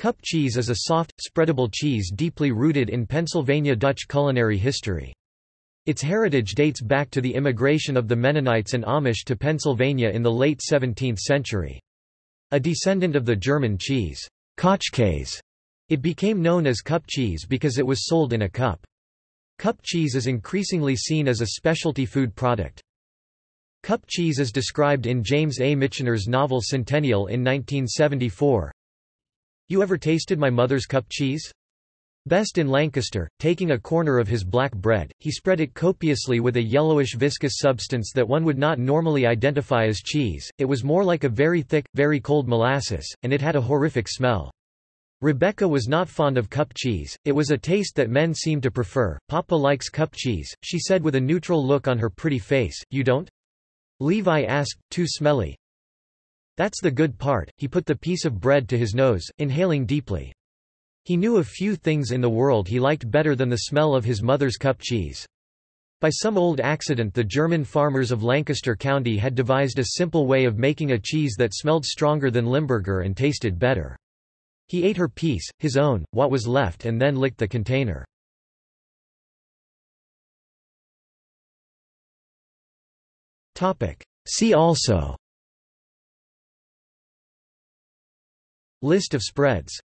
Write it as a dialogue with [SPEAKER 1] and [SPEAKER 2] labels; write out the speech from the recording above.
[SPEAKER 1] Cup cheese is a soft, spreadable cheese deeply rooted in Pennsylvania Dutch culinary history. Its heritage dates back to the immigration of the Mennonites and Amish to Pennsylvania in the late 17th century. A descendant of the German cheese, Kochkäse, it became known as cup cheese because it was sold in a cup. Cup cheese is increasingly seen as a specialty food product. Cup cheese is described in James A. Michener's novel Centennial in 1974. You ever tasted my mother's cup cheese? Best in Lancaster, taking a corner of his black bread, he spread it copiously with a yellowish viscous substance that one would not normally identify as cheese, it was more like a very thick, very cold molasses, and it had a horrific smell. Rebecca was not fond of cup cheese, it was a taste that men seemed to prefer. Papa likes cup cheese, she said with a neutral look on her pretty face, you don't? Levi asked, too smelly. That's the good part, he put the piece of bread to his nose, inhaling deeply. He knew a few things in the world he liked better than the smell of his mother's cup cheese. By some old accident the German farmers of Lancaster County had devised a simple way of making a cheese that smelled stronger than Limburger and tasted better. He ate her piece, his own, what was left and then licked the container. See also List of spreads